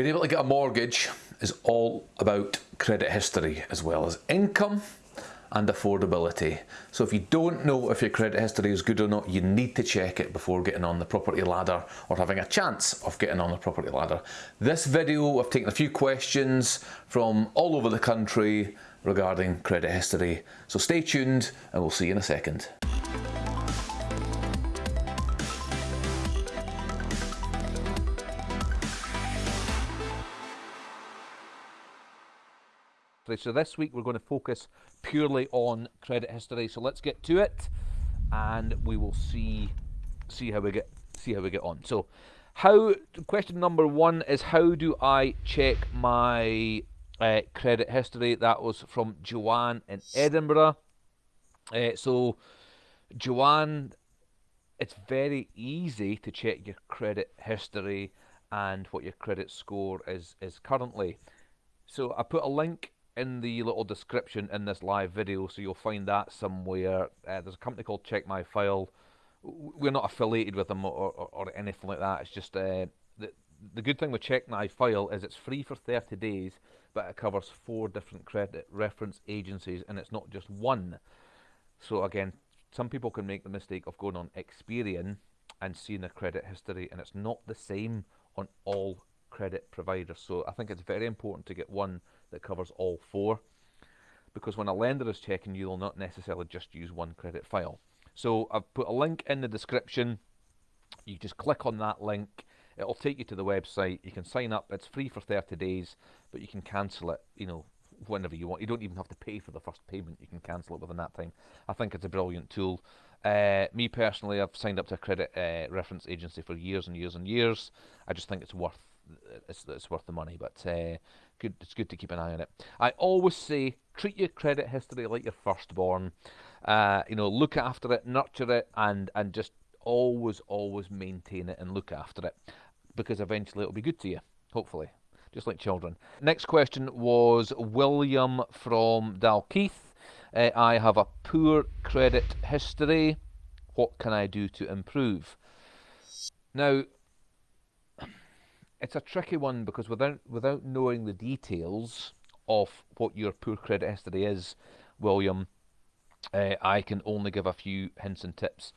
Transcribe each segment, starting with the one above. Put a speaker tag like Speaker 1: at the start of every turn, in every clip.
Speaker 1: Being able to get a mortgage is all about credit history as well as income and affordability. So if you don't know if your credit history is good or not, you need to check it before getting on the property ladder or having a chance of getting on the property ladder. This video, I've taken a few questions from all over the country regarding credit history. So stay tuned and we'll see you in a second.
Speaker 2: So this week we're going to focus purely on credit history. So let's get to it, and we will see see how we get see how we get on. So, how question number one is how do I check my uh, credit history? That was from Joanne in Edinburgh. Uh, so, Joanne, it's very easy to check your credit history and what your credit score is is currently. So I put a link in the little description in this live video, so you'll find that somewhere. Uh, there's a company called Check My File. We're not affiliated with them or, or, or anything like that. It's just uh, the the good thing with Check My File is it's free for 30 days, but it covers four different credit reference agencies, and it's not just one. So again, some people can make the mistake of going on Experian and seeing a credit history, and it's not the same on all credit provider. So I think it's very important to get one that covers all four because when a lender is checking you, they'll not necessarily just use one credit file. So I've put a link in the description. You just click on that link. It'll take you to the website. You can sign up. It's free for 30 days, but you can cancel it, you know, whenever you want. You don't even have to pay for the first payment. You can cancel it within that time. I think it's a brilliant tool. Uh, me personally, I've signed up to a credit uh, reference agency for years and years and years. I just think it's worth it's, it's worth the money. But uh, good, it's good to keep an eye on it. I always say treat your credit history like your firstborn. Uh, you know, look after it, nurture it, and and just always, always maintain it and look after it, because eventually it'll be good to you. Hopefully, just like children. Next question was William from Dalkeith. Uh, I have a poor credit history. What can I do to improve? Now, it's a tricky one because without without knowing the details of what your poor credit history is, William, uh, I can only give a few hints and tips.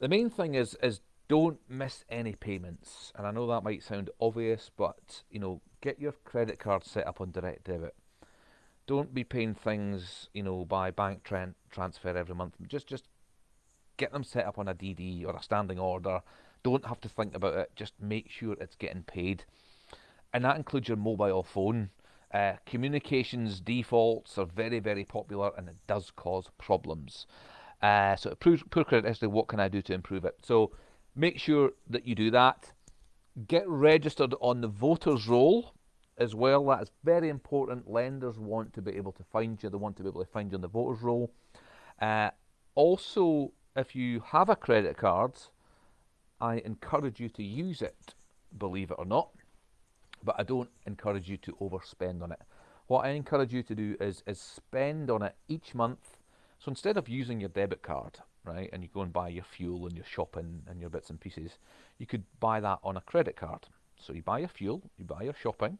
Speaker 2: The main thing is is don't miss any payments, and I know that might sound obvious, but you know, get your credit card set up on direct debit. Don't be paying things, you know, by bank tran transfer every month. Just just get them set up on a DD or a standing order don't have to think about it. Just make sure it's getting paid. And that includes your mobile phone. Uh, communications defaults are very, very popular and it does cause problems. Uh, so poor, poor credit history, what can I do to improve it? So make sure that you do that. Get registered on the voters roll as well. That is very important. Lenders want to be able to find you. They want to be able to find you on the voters roll. Uh, also, if you have a credit card, I encourage you to use it, believe it or not, but I don't encourage you to overspend on it. What I encourage you to do is, is spend on it each month. So instead of using your debit card, right, and you go and buy your fuel and your shopping and your bits and pieces, you could buy that on a credit card. So you buy your fuel, you buy your shopping,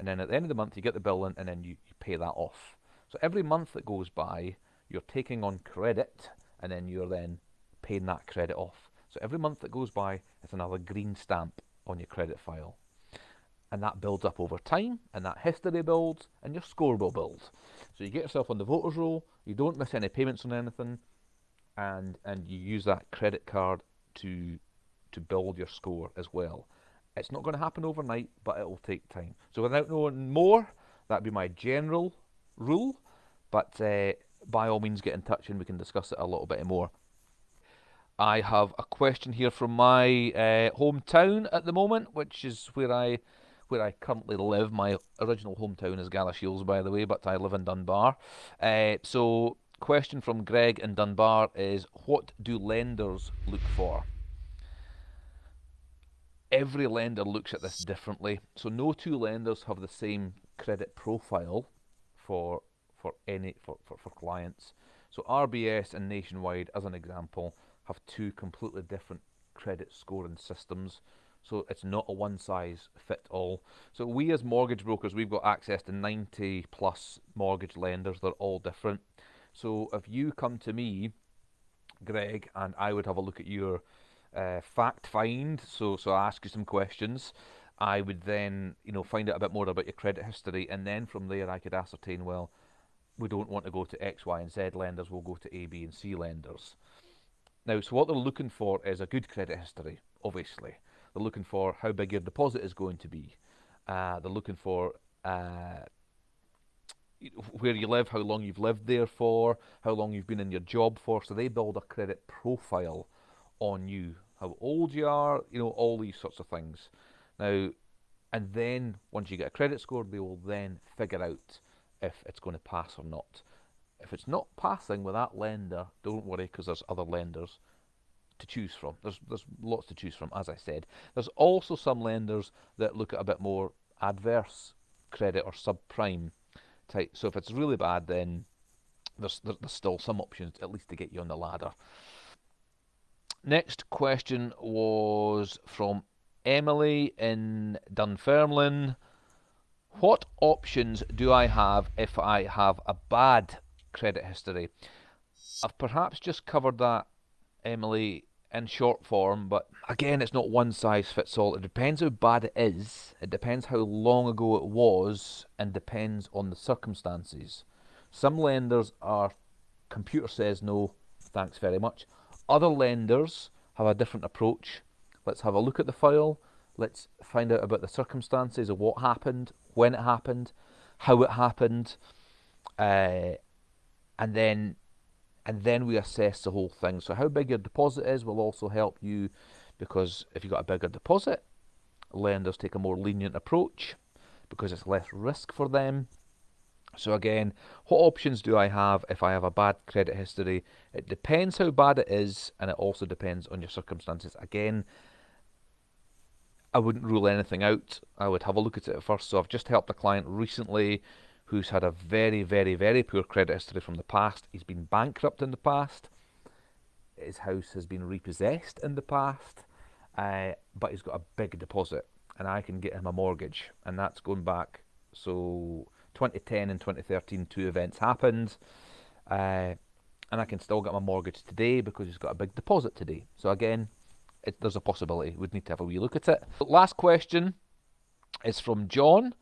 Speaker 2: and then at the end of the month you get the bill in and then you, you pay that off. So every month that goes by, you're taking on credit and then you're then paying that credit off. So every month that goes by, it's another green stamp on your credit file. And that builds up over time, and that history builds, and your score will build. So you get yourself on the voters roll, you don't miss any payments on anything, and and you use that credit card to to build your score as well. It's not going to happen overnight, but it will take time. So without knowing more, that'd be my general rule. But uh, by all means, get in touch and we can discuss it a little bit more. I have a question here from my uh, hometown at the moment, which is where I where I currently live. My original hometown is Galashiels, by the way, but I live in Dunbar. Uh, so, question from Greg in Dunbar is: What do lenders look for? Every lender looks at this differently, so no two lenders have the same credit profile for for any for, for, for clients. So RBS and Nationwide, as an example, have two completely different credit scoring systems. So it's not a one size fit all. So we as mortgage brokers, we've got access to 90 plus mortgage lenders. They're all different. So if you come to me, Greg, and I would have a look at your uh, fact find. So so I ask you some questions. I would then, you know, find out a bit more about your credit history, and then from there I could ascertain, well, we don't want to go to X, Y, and Z lenders. We'll go to A, B, and C lenders. Now, so what they're looking for is a good credit history. Obviously, they're looking for how big your deposit is going to be. Uh, they're looking for uh, where you live, how long you've lived there for, how long you've been in your job for. So they build a credit profile on you, how old you are, you know, all these sorts of things. Now, and then once you get a credit score, they will then figure out if it's going to pass or not. If it's not passing with that lender, don't worry because there's other lenders to choose from. There's there's lots to choose from, as I said. There's also some lenders that look at a bit more adverse credit or subprime type. So if it's really bad, then there's there's still some options at least to get you on the ladder. Next question was from Emily in Dunfermline. What options do I have if I have a bad credit history? I've perhaps just covered that, Emily, in short form, but again, it's not one size fits all. It depends how bad it is, it depends how long ago it was, and depends on the circumstances. Some lenders are computer says no, thanks very much. Other lenders have a different approach. Let's have a look at the file. Let's find out about the circumstances of what happened, when it happened, how it happened, uh, and then and then we assess the whole thing. So how big your deposit is will also help you because if you've got a bigger deposit, lenders take a more lenient approach because it's less risk for them. So again, what options do I have if I have a bad credit history? It depends how bad it is and it also depends on your circumstances. Again, I wouldn't rule anything out. I would have a look at it first. So I've just helped a client recently who's had a very, very, very poor credit history from the past. He's been bankrupt in the past. His house has been repossessed in the past, uh, but he's got a big deposit, and I can get him a mortgage, and that's going back. So 2010 and 2013, two events happened, uh, and I can still get my mortgage today because he's got a big deposit today. So again, it, there's a possibility. We'd need to have a wee look at it. Last question is from John.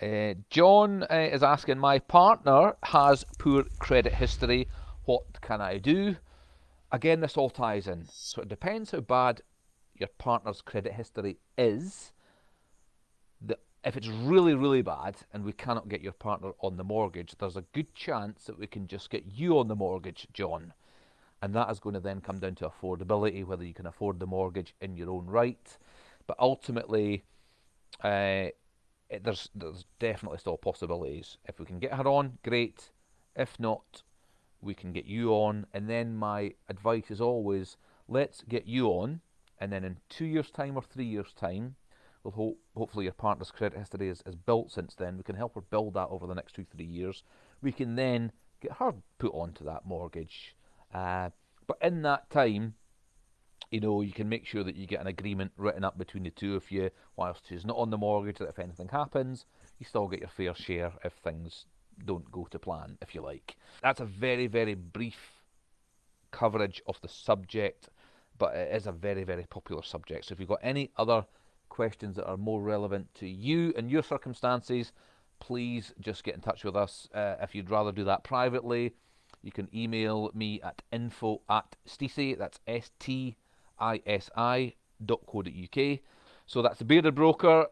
Speaker 2: Uh, John uh, is asking, my partner has poor credit history. What can I do? Again, this all ties in. So it depends how bad your partner's credit history is. The, if it's really, really bad and we cannot get your partner on the mortgage, there's a good chance that we can just get you on the mortgage, John and that is going to then come down to affordability, whether you can afford the mortgage in your own right. But ultimately, uh, it, there's there's definitely still possibilities. If we can get her on, great. If not, we can get you on. And then my advice is always, let's get you on, and then in two years' time or three years' time, we'll hope hopefully your partner's credit history is, is built since then. We can help her build that over the next two three years. We can then get her put onto that mortgage uh, but in that time, you know, you can make sure that you get an agreement written up between the two of you, whilst she's not on the mortgage, that if anything happens, you still get your fair share if things don't go to plan, if you like. That's a very, very brief coverage of the subject, but it is a very, very popular subject. So if you've got any other questions that are more relevant to you and your circumstances, please just get in touch with us. Uh, if you'd rather do that privately, you can email me at info at stisi, that's S-T-I-S-I dot co dot UK. So that's the Bearded Broker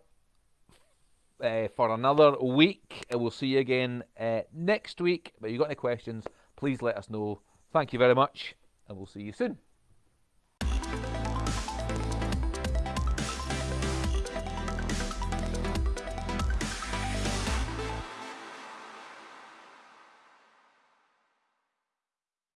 Speaker 2: uh, for another week. And we'll see you again uh, next week. But if you've got any questions, please let us know. Thank you very much, and we'll see you soon.